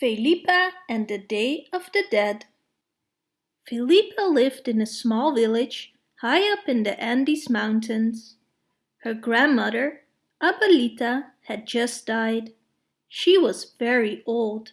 Felipa and the Day of the Dead Felipa lived in a small village high up in the Andes Mountains. Her grandmother, Abuelita, had just died. She was very old.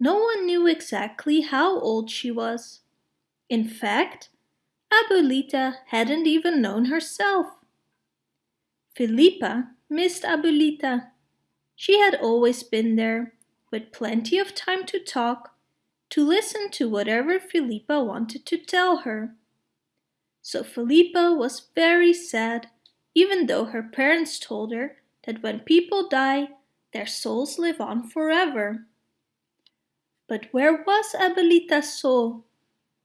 No one knew exactly how old she was. In fact, Abuelita hadn't even known herself. Felipa missed Abuelita. She had always been there, with plenty of time to talk, to listen to whatever Felipa wanted to tell her. So Felipa was very sad, even though her parents told her that when people die, their souls live on forever. But where was Abuelita's soul?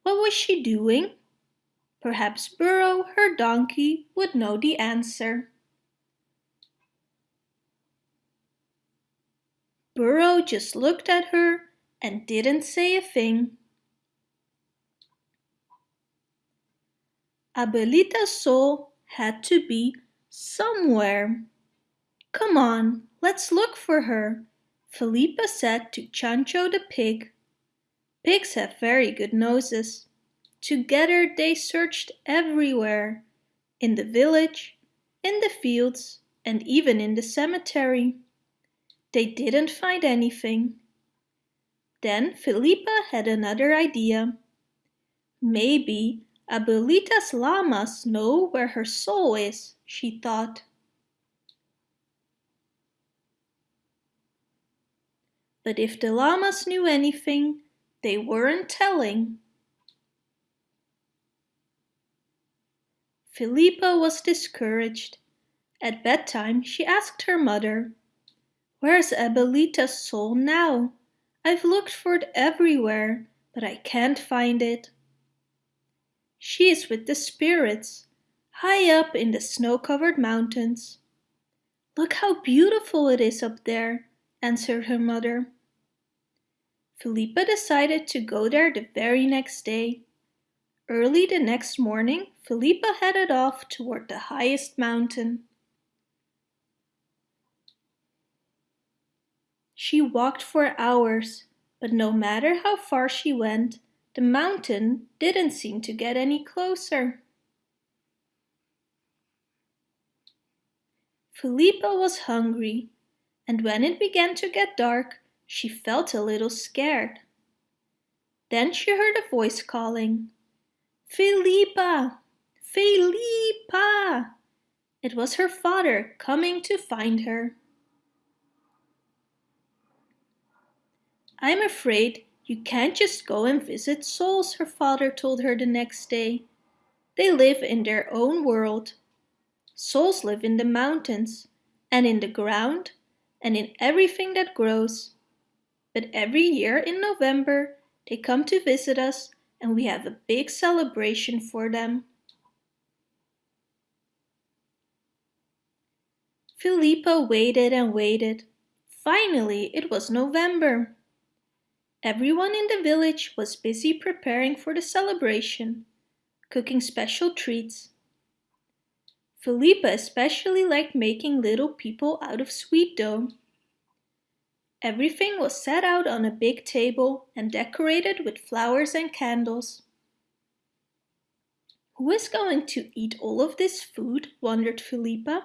What was she doing? Perhaps Burro, her donkey, would know the answer. Burro just looked at her and didn't say a thing. Abuelita's soul had to be somewhere. Come on, let's look for her, Felipa said to Chancho the pig. Pigs have very good noses. Together they searched everywhere, in the village, in the fields, and even in the cemetery. They didn't find anything. Then Felipa had another idea. Maybe Abuelita's llamas know where her soul is, she thought. But if the llamas knew anything, they weren't telling. Felipa was discouraged. At bedtime she asked her mother, Where's Abuelita's soul now? I've looked for it everywhere, but I can't find it. She is with the spirits, high up in the snow-covered mountains. Look how beautiful it is up there, answered her mother. Felipa decided to go there the very next day. Early the next morning, Felipa headed off toward the highest mountain. She walked for hours, but no matter how far she went, the mountain didn't seem to get any closer. Felipa was hungry, and when it began to get dark, she felt a little scared. Then she heard a voice calling, Felipa! Felipa! It was her father coming to find her. I'm afraid you can't just go and visit souls, her father told her the next day. They live in their own world. Souls live in the mountains, and in the ground, and in everything that grows. But every year in November, they come to visit us and we have a big celebration for them. Felipa waited and waited. Finally, it was November. Everyone in the village was busy preparing for the celebration, cooking special treats. Felipa especially liked making little people out of sweet dough. Everything was set out on a big table and decorated with flowers and candles. Who is going to eat all of this food? wondered Felipa.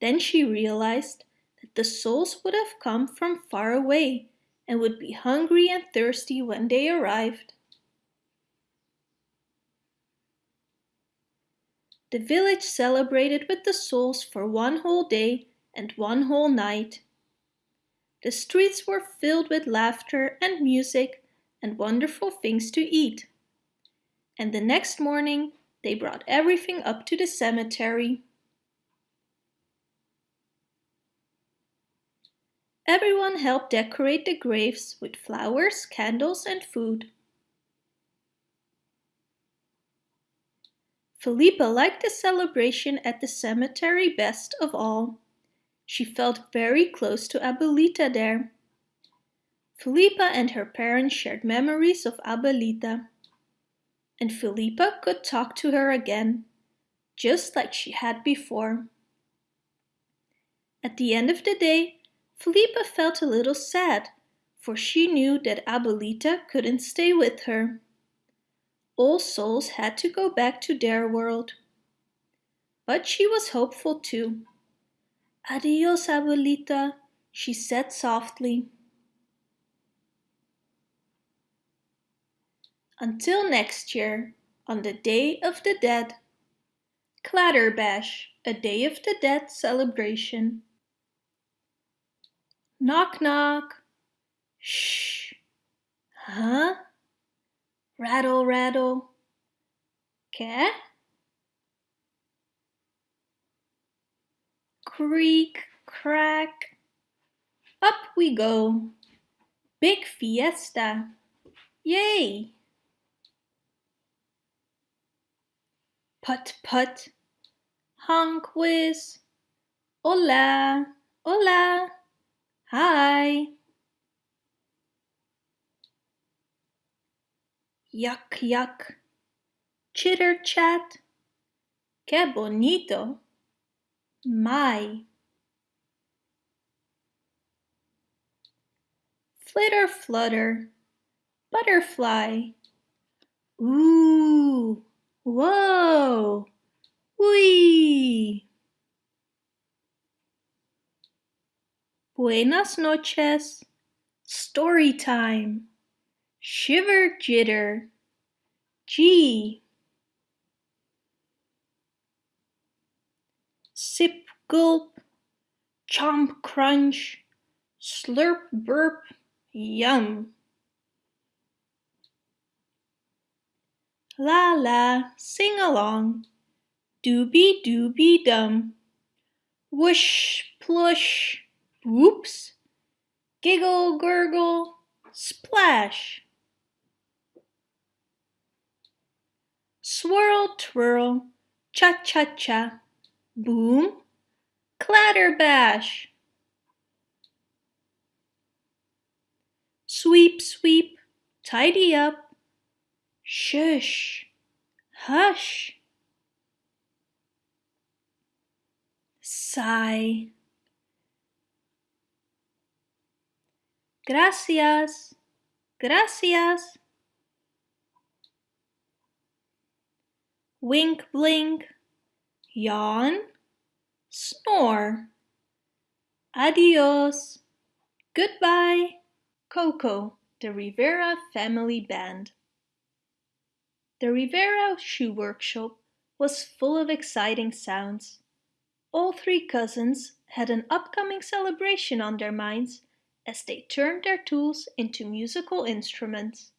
Then she realized that the souls would have come from far away and would be hungry and thirsty when they arrived. The village celebrated with the souls for one whole day and one whole night. The streets were filled with laughter and music and wonderful things to eat. And the next morning they brought everything up to the cemetery. Everyone helped decorate the graves with flowers, candles and food. Felipa liked the celebration at the cemetery best of all. She felt very close to Abuelita there. Felipa and her parents shared memories of Abuelita. And Felipa could talk to her again, just like she had before. At the end of the day, Felipa felt a little sad, for she knew that Abuelita couldn't stay with her. All souls had to go back to their world. But she was hopeful too. Adios, Abuelita, she said softly. Until next year, on the Day of the Dead. Clatterbash, a Day of the Dead celebration. Knock knock. Shh. Huh? Rattle rattle. Cat? Creak crack. Up we go. Big fiesta. Yay! Put put. Honk whiz. Hola, hola. Hi. Yuck yuck. Chitter chat. Que bonito. My. Flitter flutter. Butterfly. Ooh. Whoa! Whee! Buenas noches. Story time. Shiver jitter. Gee. Sip gulp. Chomp crunch. Slurp burp. Yum. La la, sing along. Doobie doobie dum. Whoosh, plush, whoops. Giggle, gurgle, splash. Swirl, twirl, cha-cha-cha. Boom, clatter bash. Sweep, sweep, tidy up. Shush! Hush! Sigh. Gracias. Gracias. Wink blink. Yawn. Snore. Adios. Goodbye. Coco, the Rivera Family Band. The Rivera Shoe Workshop was full of exciting sounds. All three cousins had an upcoming celebration on their minds as they turned their tools into musical instruments.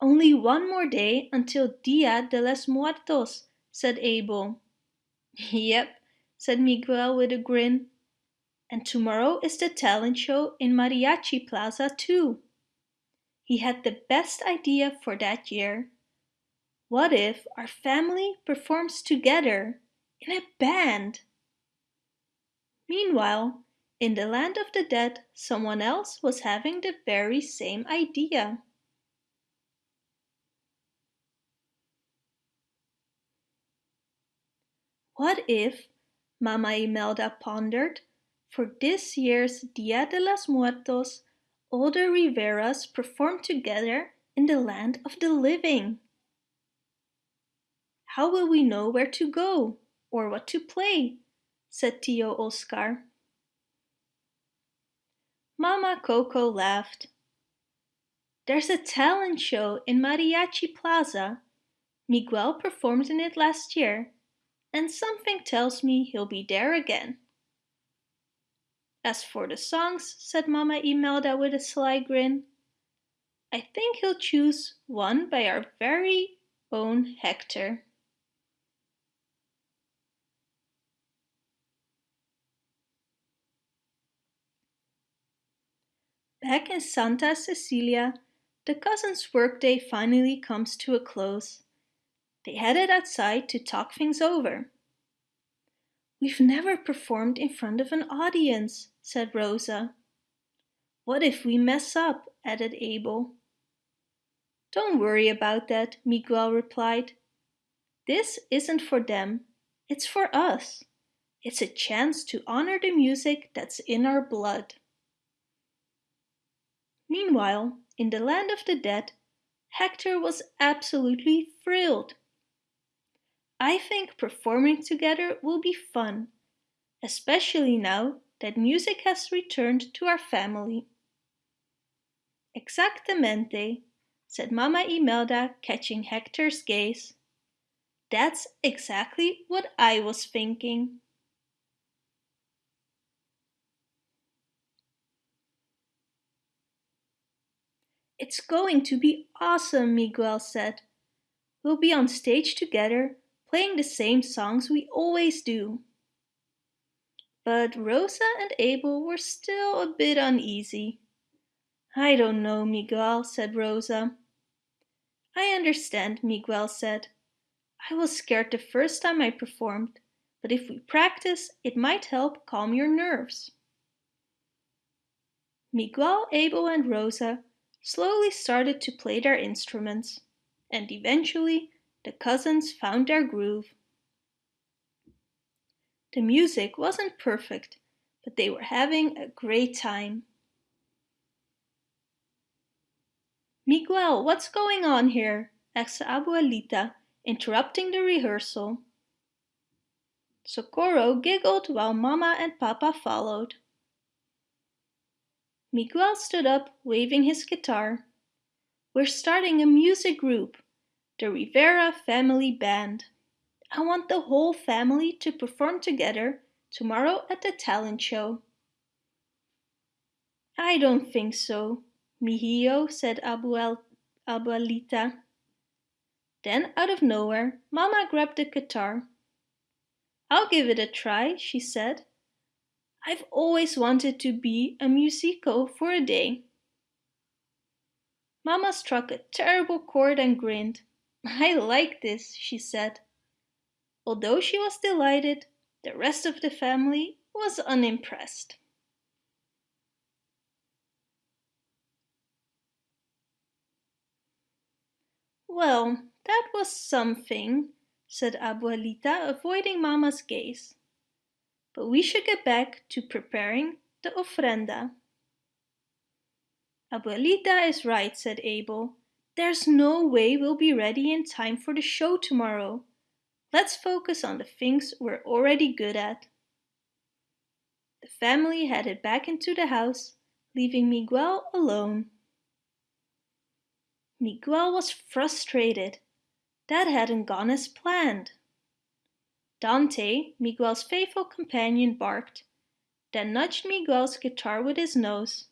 Only one more day until Dia de los Muertos, said Abel. Yep, said Miguel with a grin. And tomorrow is the talent show in Mariachi Plaza too. He had the best idea for that year. What if our family performs together in a band? Meanwhile, in the land of the dead, someone else was having the very same idea. What if, Mama Imelda pondered, for this year's Dia de los Muertos, all the Riveras perform together in the land of the living? How will we know where to go or what to play? said Tio Oscar. Mama Coco laughed. There's a talent show in Mariachi Plaza. Miguel performed in it last year, and something tells me he'll be there again. As for the songs, said Mama Imelda with a sly grin, I think he'll choose one by our very own Hector. Back in Santa Cecilia, the cousins' workday finally comes to a close. They headed outside to talk things over. We've never performed in front of an audience, said Rosa. What if we mess up, added Abel. Don't worry about that, Miguel replied. This isn't for them, it's for us. It's a chance to honor the music that's in our blood. Meanwhile, in the land of the dead, Hector was absolutely thrilled. I think performing together will be fun, especially now that music has returned to our family. Exactamente, said Mama Imelda, catching Hector's gaze. That's exactly what I was thinking. It's going to be awesome, Miguel said. We'll be on stage together, playing the same songs we always do. But Rosa and Abel were still a bit uneasy. I don't know, Miguel, said Rosa. I understand, Miguel said. I was scared the first time I performed, but if we practice, it might help calm your nerves. Miguel, Abel and Rosa slowly started to play their instruments, and eventually the cousins found their groove. The music wasn't perfect, but they were having a great time. Miguel, what's going on here? asked Abuelita, interrupting the rehearsal. Socorro giggled while Mama and Papa followed. Miguel stood up, waving his guitar. We're starting a music group, the Rivera Family Band. I want the whole family to perform together tomorrow at the talent show. I don't think so, mijillo, said Abuel, Abuelita. Then, out of nowhere, Mama grabbed the guitar. I'll give it a try, she said. I've always wanted to be a musico for a day. Mama struck a terrible chord and grinned. I like this, she said. Although she was delighted, the rest of the family was unimpressed. Well, that was something, said Abuelita, avoiding Mama's gaze but we should get back to preparing the ofrenda. Abuelita is right, said Abel. There's no way we'll be ready in time for the show tomorrow. Let's focus on the things we're already good at. The family headed back into the house, leaving Miguel alone. Miguel was frustrated. That hadn't gone as planned. Dante, Miguel's faithful companion, barked, then nudged Miguel's guitar with his nose.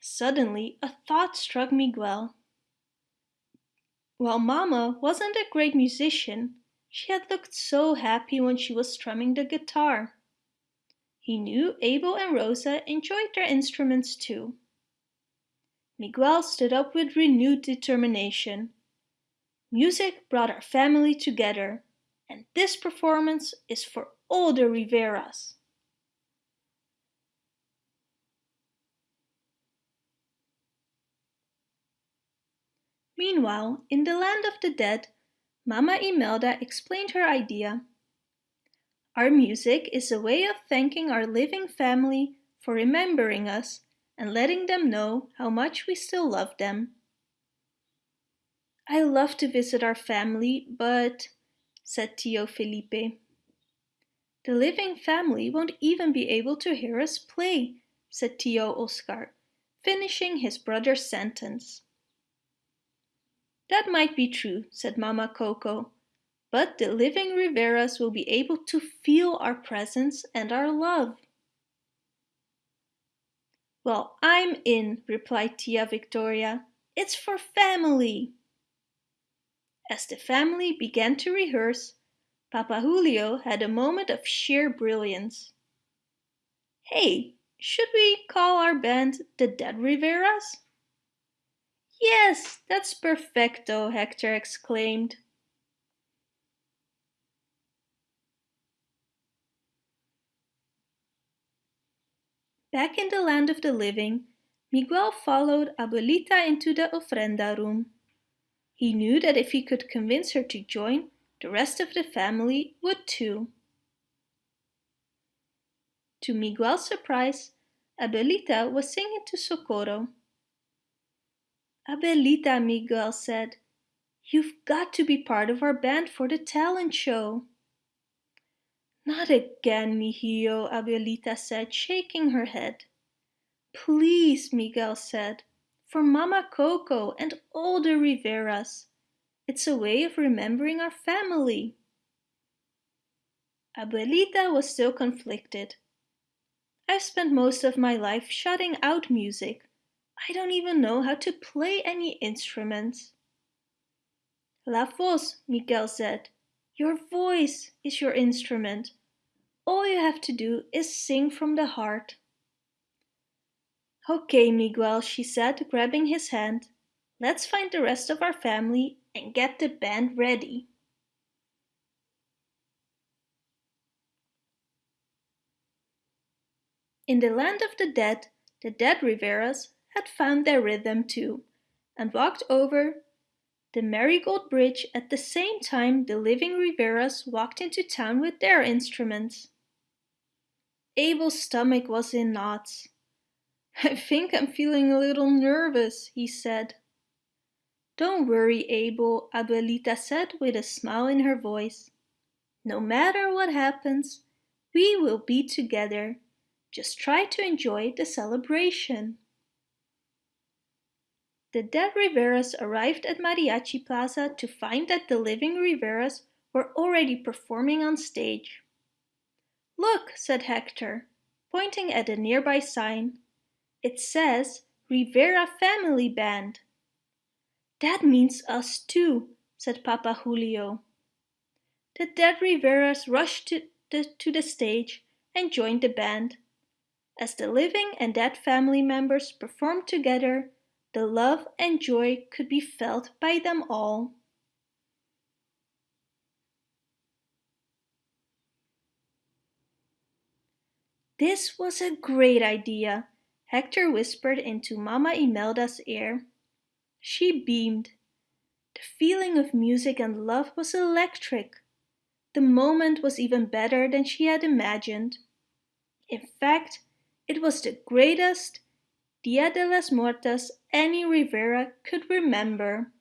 Suddenly, a thought struck Miguel. While Mama wasn't a great musician, she had looked so happy when she was strumming the guitar. He knew Abel and Rosa enjoyed their instruments too. Miguel stood up with renewed determination. Music brought our family together and this performance is for all the Riveras. Meanwhile, in the land of the dead, Mama Imelda explained her idea. Our music is a way of thanking our living family for remembering us and letting them know how much we still love them. I love to visit our family, but said Tio Felipe. The living family won't even be able to hear us play, said Tio Oscar, finishing his brother's sentence. That might be true, said Mama Coco, but the living Riveras will be able to feel our presence and our love. Well, I'm in, replied Tia Victoria. It's for family. As the family began to rehearse, Papa Julio had a moment of sheer brilliance. Hey, should we call our band the Dead Riveras? Yes, that's perfecto, Hector exclaimed. Back in the land of the living, Miguel followed Abuelita into the ofrenda room. He knew that if he could convince her to join, the rest of the family would too. To Miguel's surprise, Abuelita was singing to Socorro. Abuelita, Miguel said, You've got to be part of our band for the talent show. Not again, Mijillo, Abuelita said, shaking her head. Please, Miguel said, for Mama Coco and all the Riveras. It's a way of remembering our family. Abuelita was still conflicted. I've spent most of my life shutting out music. I don't even know how to play any instruments. La voz, Miguel said. Your voice is your instrument. All you have to do is sing from the heart. Okay, Miguel, she said, grabbing his hand. Let's find the rest of our family and get the band ready. In the land of the dead, the dead Riveras had found their rhythm too and walked over the Marigold Bridge at the same time the living Riveras walked into town with their instruments. Abel's stomach was in knots. I think I'm feeling a little nervous, he said. Don't worry, Abel, Abuelita said with a smile in her voice. No matter what happens, we will be together. Just try to enjoy the celebration. The dead Riveras arrived at Mariachi Plaza to find that the living Riveras were already performing on stage. Look, said Hector, pointing at a nearby sign. It says Rivera Family Band. That means us too, said Papa Julio. The dead Riveras rushed to the, to the stage and joined the band. As the living and dead family members performed together, the love and joy could be felt by them all. This was a great idea, Hector whispered into Mama Imelda's ear. She beamed. The feeling of music and love was electric. The moment was even better than she had imagined. In fact, it was the greatest Dia de las Muertas any Rivera could remember.